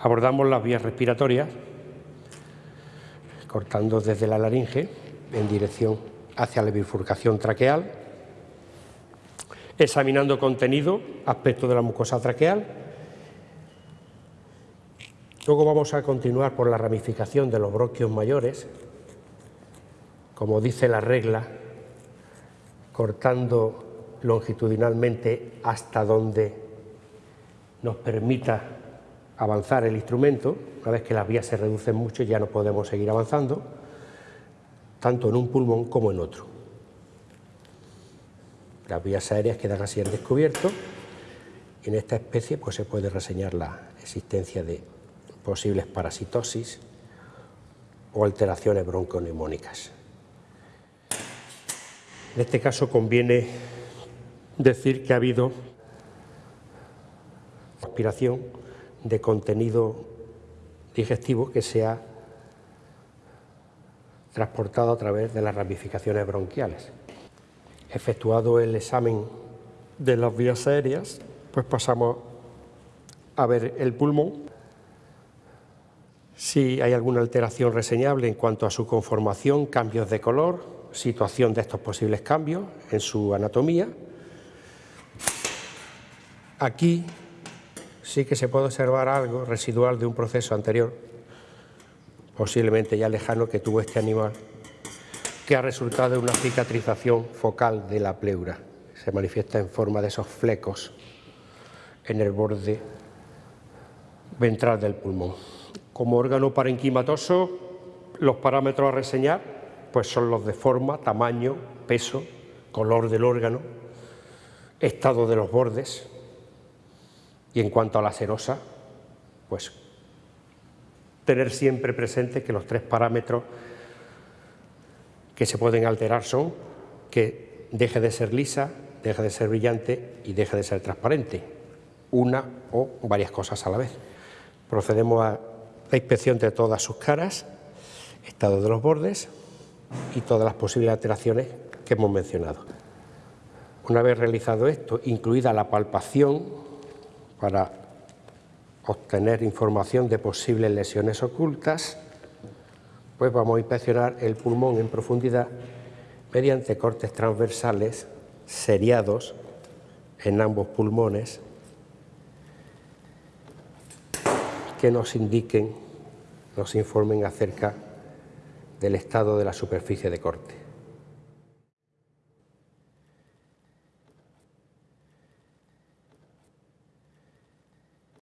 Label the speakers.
Speaker 1: Abordamos las vías respiratorias, cortando desde la laringe en dirección hacia la bifurcación traqueal, examinando contenido, aspecto de la mucosa traqueal. Luego vamos a continuar por la ramificación de los bronquios mayores, como dice la regla, cortando longitudinalmente hasta donde nos permita avanzar el instrumento, una vez que las vías se reducen mucho ya no podemos seguir avanzando, tanto en un pulmón como en otro. Las vías aéreas quedan así en descubierto en esta especie pues, se puede reseñar la existencia de posibles parasitosis o alteraciones bronconeumónicas. En este caso conviene decir que ha habido aspiración de contenido digestivo que se ha transportado a través de las ramificaciones bronquiales. Efectuado el examen de las vías aéreas, pues pasamos a ver el pulmón, si hay alguna alteración reseñable en cuanto a su conformación, cambios de color, situación de estos posibles cambios en su anatomía. Aquí sí que se puede observar algo residual de un proceso anterior, posiblemente ya lejano, que tuvo este animal, que ha resultado de una cicatrización focal de la pleura. Se manifiesta en forma de esos flecos en el borde ventral del pulmón. Como órgano parenquimatoso, los parámetros a reseñar pues son los de forma, tamaño, peso, color del órgano, estado de los bordes, y en cuanto a la serosa, pues tener siempre presente que los tres parámetros que se pueden alterar son que deje de ser lisa, deje de ser brillante y deje de ser transparente, una o varias cosas a la vez. Procedemos a la inspección de todas sus caras, estado de los bordes y todas las posibles alteraciones que hemos mencionado. Una vez realizado esto, incluida la palpación para obtener información de posibles lesiones ocultas, pues vamos a inspeccionar el pulmón en profundidad mediante cortes transversales seriados en ambos pulmones que nos indiquen, nos informen acerca del estado de la superficie de corte.